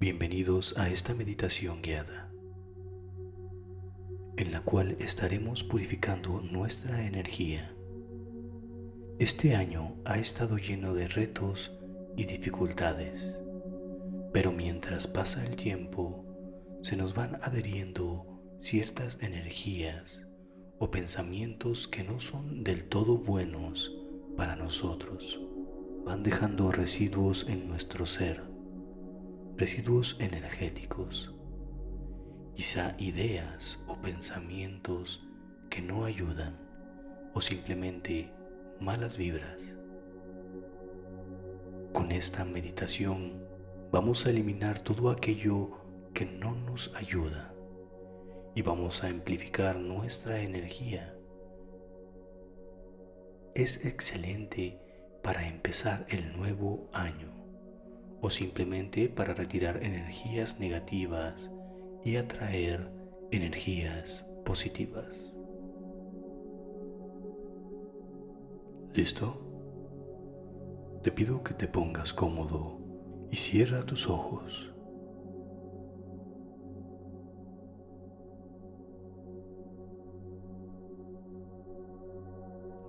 Bienvenidos a esta meditación guiada, en la cual estaremos purificando nuestra energía. Este año ha estado lleno de retos y dificultades, pero mientras pasa el tiempo, se nos van adheriendo ciertas energías o pensamientos que no son del todo buenos para nosotros. Van dejando residuos en nuestro ser, residuos energéticos, quizá ideas o pensamientos que no ayudan o simplemente malas vibras. Con esta meditación vamos a eliminar todo aquello que no nos ayuda y vamos a amplificar nuestra energía. Es excelente para empezar el nuevo año o simplemente para retirar energías negativas y atraer energías positivas. ¿Listo? Te pido que te pongas cómodo y cierra tus ojos.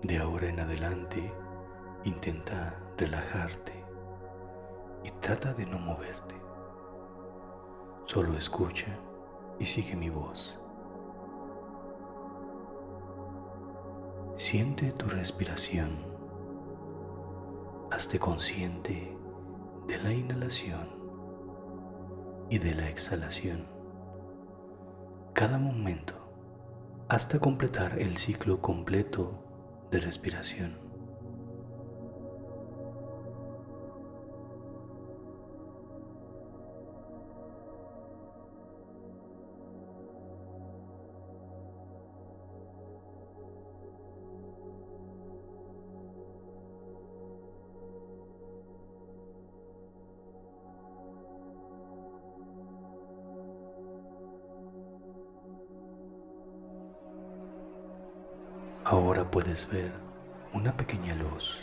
De ahora en adelante, intenta relajarte y trata de no moverte. Solo escucha y sigue mi voz. Siente tu respiración. Hazte consciente de la inhalación y de la exhalación. Cada momento hasta completar el ciclo completo de respiración. Ahora puedes ver una pequeña luz.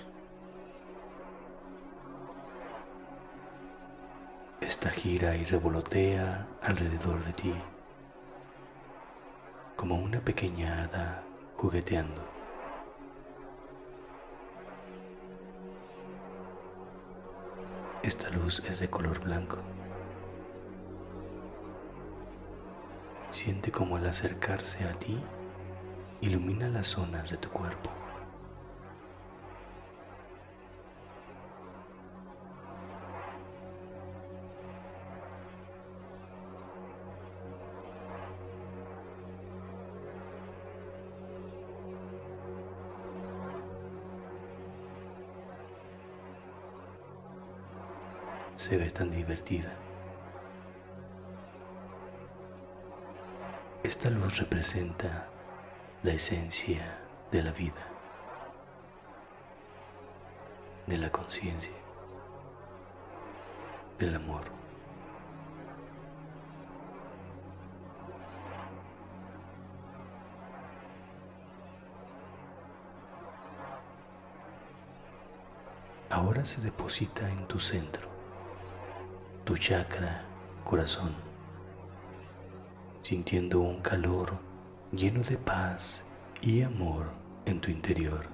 Esta gira y revolotea alrededor de ti como una pequeña hada jugueteando. Esta luz es de color blanco. Siente como al acercarse a ti ilumina las zonas de tu cuerpo. Se ve tan divertida. Esta luz representa la esencia de la vida, de la conciencia, del amor. Ahora se deposita en tu centro, tu chakra corazón, sintiendo un calor lleno de paz y amor en tu interior.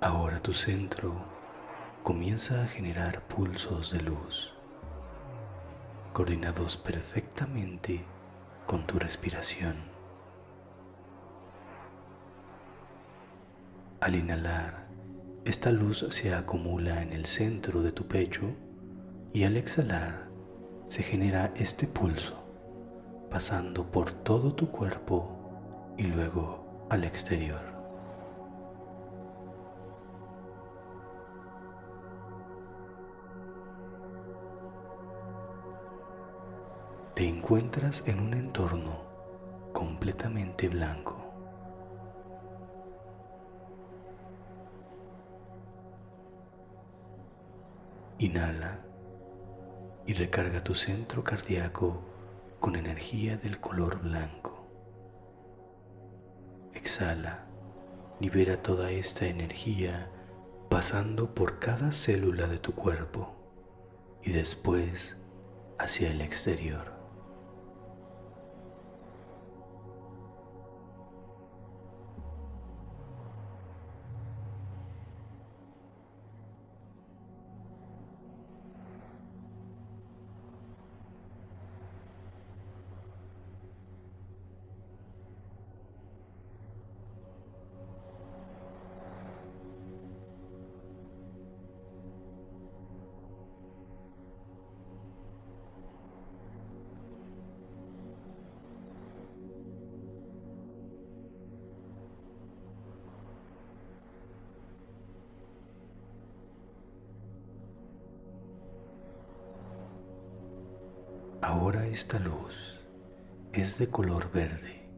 Ahora tu centro comienza a generar pulsos de luz, coordinados perfectamente con tu respiración. Al inhalar, esta luz se acumula en el centro de tu pecho y al exhalar se genera este pulso pasando por todo tu cuerpo y luego al exterior. Te encuentras en un entorno completamente blanco. Inhala y recarga tu centro cardíaco con energía del color blanco. Exhala, libera toda esta energía pasando por cada célula de tu cuerpo y después hacia el exterior. Ahora esta luz es de color verde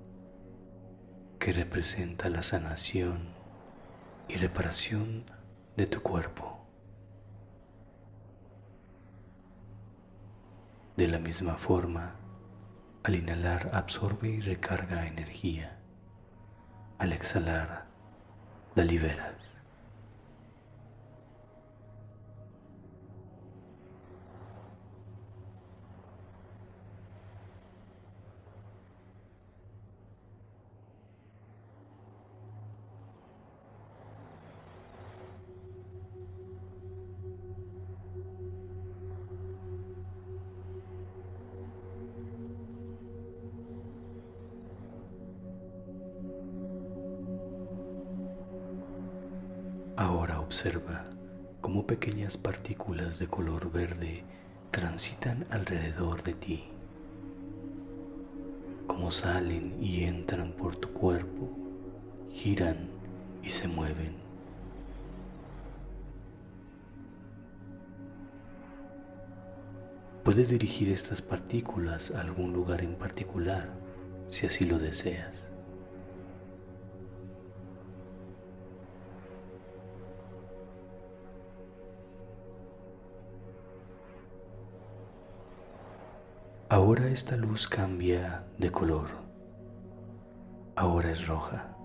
que representa la sanación y reparación de tu cuerpo. De la misma forma, al inhalar absorbe y recarga energía. Al exhalar, la liberas. Observa cómo pequeñas partículas de color verde transitan alrededor de ti, cómo salen y entran por tu cuerpo, giran y se mueven. Puedes dirigir estas partículas a algún lugar en particular si así lo deseas. Ahora esta luz cambia de color. Ahora es roja.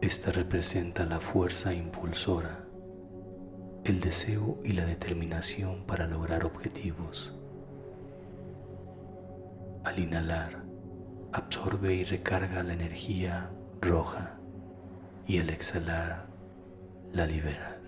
Esta representa la fuerza impulsora, el deseo y la determinación para lograr objetivos. Al inhalar, absorbe y recarga la energía roja y al exhalar, la libera.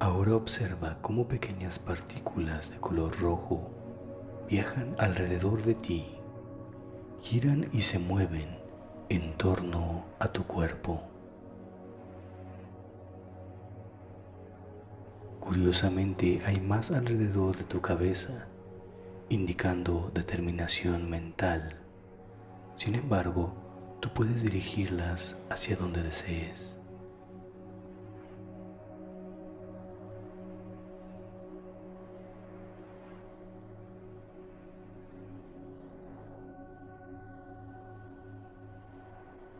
Ahora observa cómo pequeñas partículas de color rojo viajan alrededor de ti, giran y se mueven en torno a tu cuerpo. Curiosamente hay más alrededor de tu cabeza, indicando determinación mental. Sin embargo, tú puedes dirigirlas hacia donde desees.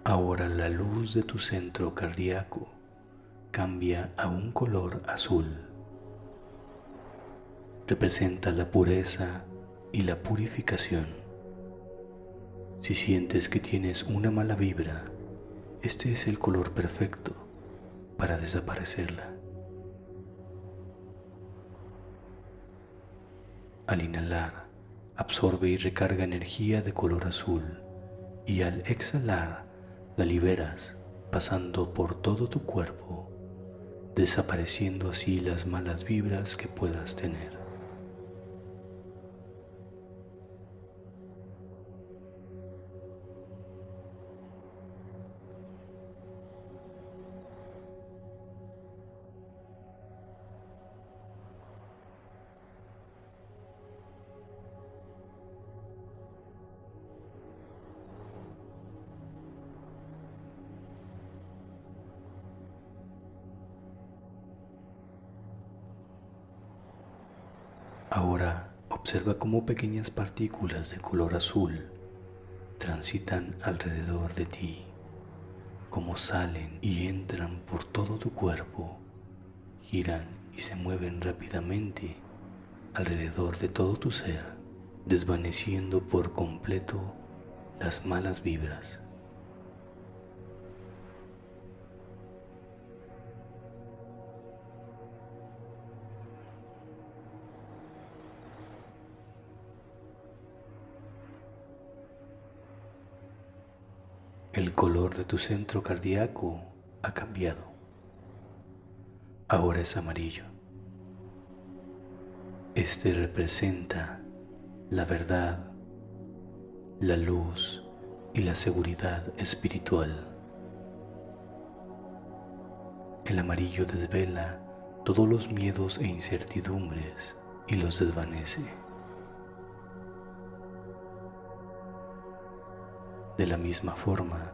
Ahora la luz de tu centro cardíaco cambia a un color azul. Representa la pureza y la purificación. Si sientes que tienes una mala vibra, este es el color perfecto para desaparecerla. Al inhalar, absorbe y recarga energía de color azul y al exhalar, la liberas pasando por todo tu cuerpo, desapareciendo así las malas vibras que puedas tener. Ahora observa cómo pequeñas partículas de color azul transitan alrededor de ti, cómo salen y entran por todo tu cuerpo, giran y se mueven rápidamente alrededor de todo tu ser, desvaneciendo por completo las malas vibras. El color de tu centro cardíaco ha cambiado. Ahora es amarillo. Este representa la verdad, la luz y la seguridad espiritual. El amarillo desvela todos los miedos e incertidumbres y los desvanece. De la misma forma,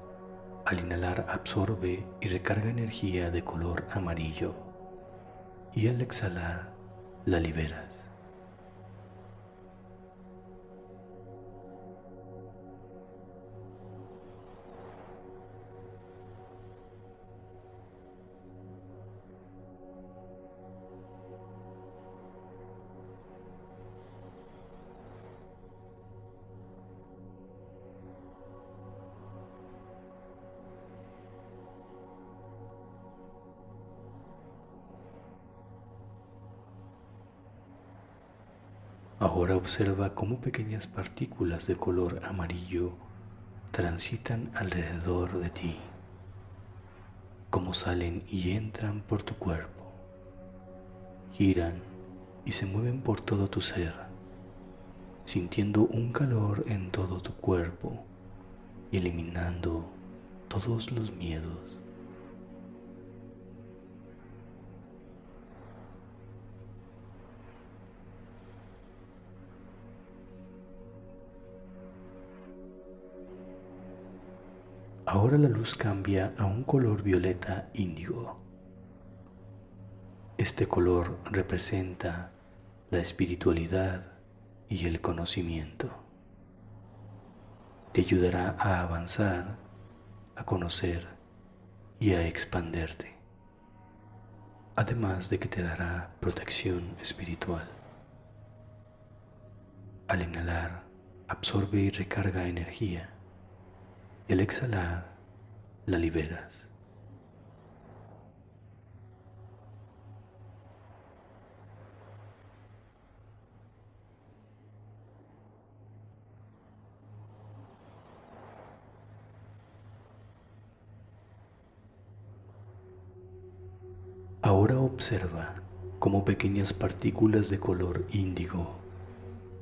al inhalar absorbe y recarga energía de color amarillo y al exhalar la liberas. Ahora observa cómo pequeñas partículas de color amarillo transitan alrededor de ti, cómo salen y entran por tu cuerpo, giran y se mueven por todo tu ser, sintiendo un calor en todo tu cuerpo y eliminando todos los miedos. Ahora la luz cambia a un color violeta índigo. Este color representa la espiritualidad y el conocimiento. Te ayudará a avanzar, a conocer y a expanderte, además de que te dará protección espiritual. Al inhalar, absorbe y recarga energía al exhalar la liberas. Ahora observa cómo pequeñas partículas de color índigo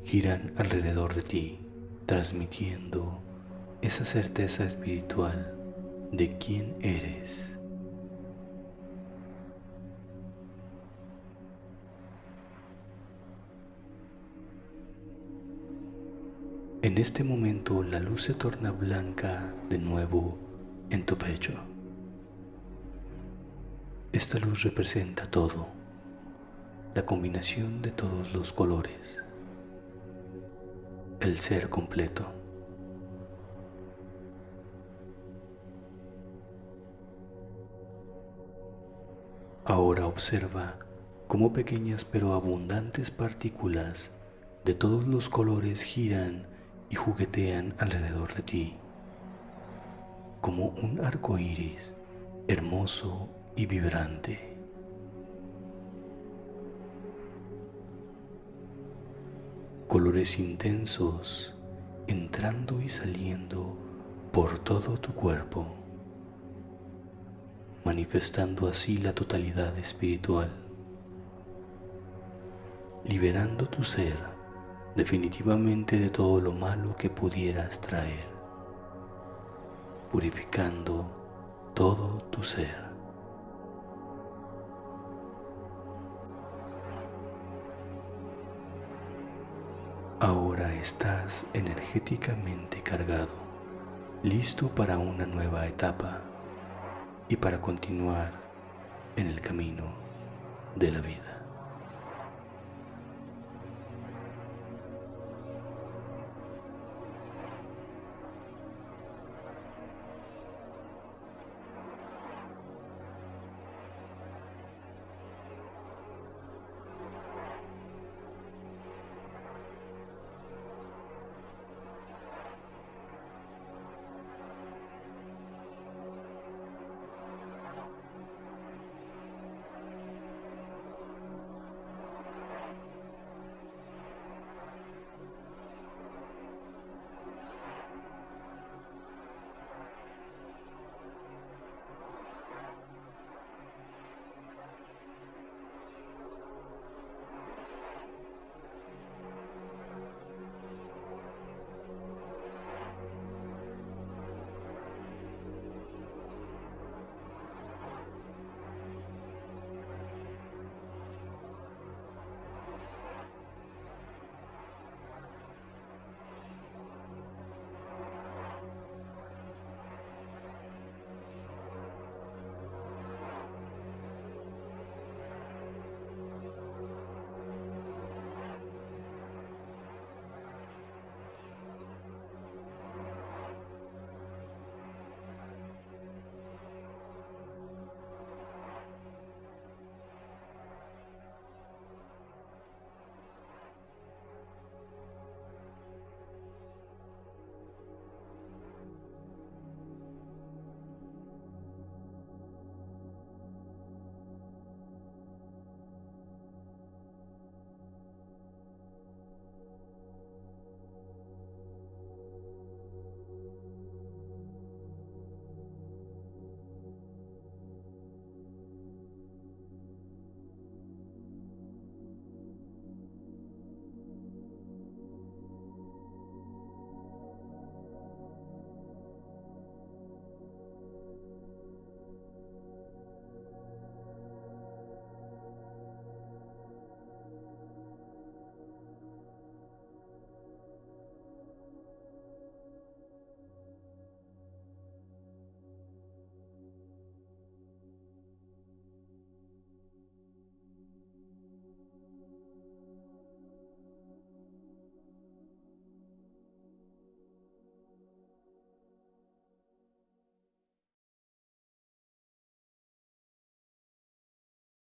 giran alrededor de ti, transmitiendo esa certeza espiritual de quién eres. En este momento la luz se torna blanca de nuevo en tu pecho. Esta luz representa todo, la combinación de todos los colores, el ser completo. Ahora observa cómo pequeñas pero abundantes partículas de todos los colores giran y juguetean alrededor de ti, como un arco iris hermoso y vibrante. Colores intensos entrando y saliendo por todo tu cuerpo manifestando así la totalidad espiritual, liberando tu ser definitivamente de todo lo malo que pudieras traer, purificando todo tu ser. Ahora estás energéticamente cargado, listo para una nueva etapa y para continuar en el camino de la vida.